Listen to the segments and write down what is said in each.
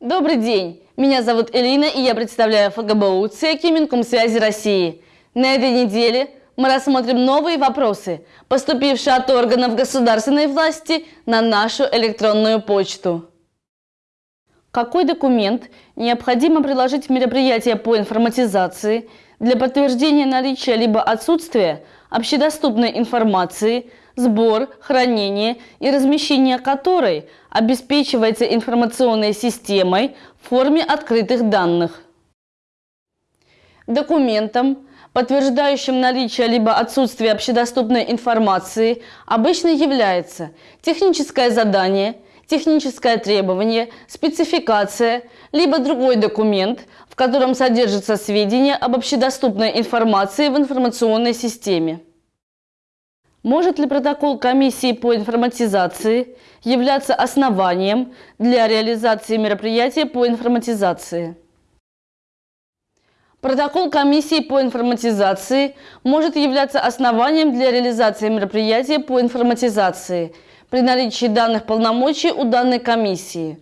Добрый день! Меня зовут Элина, и я представляю ФГБУ ЦЕКИ Минкомсвязи России. На этой неделе мы рассмотрим новые вопросы, поступившие от органов государственной власти на нашу электронную почту. Какой документ необходимо приложить в мероприятие по информатизации для подтверждения наличия либо отсутствия общедоступной информации, сбор, хранение и размещение которой обеспечивается информационной системой в форме открытых данных. Документом, подтверждающим наличие либо отсутствие общедоступной информации, обычно является техническое задание, техническое требование, спецификация, либо другой документ, в котором содержатся сведения об общедоступной информации в информационной системе. Может ли протокол комиссии по информатизации являться основанием для реализации мероприятия по информатизации? Протокол комиссии по информатизации может являться основанием для реализации мероприятия по информатизации при наличии данных полномочий у данной комиссии.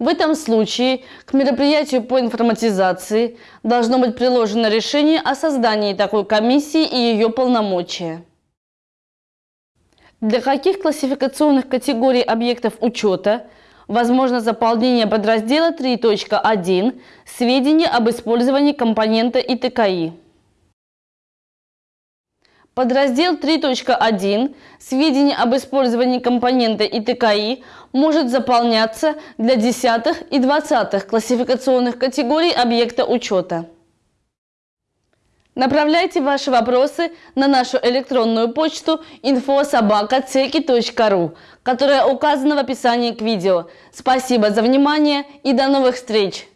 В этом случае к мероприятию по информатизации должно быть приложено решение о создании такой комиссии и ее полномочия. Для каких классификационных категорий объектов учета возможно заполнение подраздела 3.1 «Сведения об использовании компонента ИТКИ»? Подраздел 3.1 «Сведения об использовании компонента ИТКИ» может заполняться для десятых и двадцатых классификационных категорий объекта учета. Направляйте ваши вопросы на нашу электронную почту infosobakaceki.ru, которая указана в описании к видео. Спасибо за внимание и до новых встреч!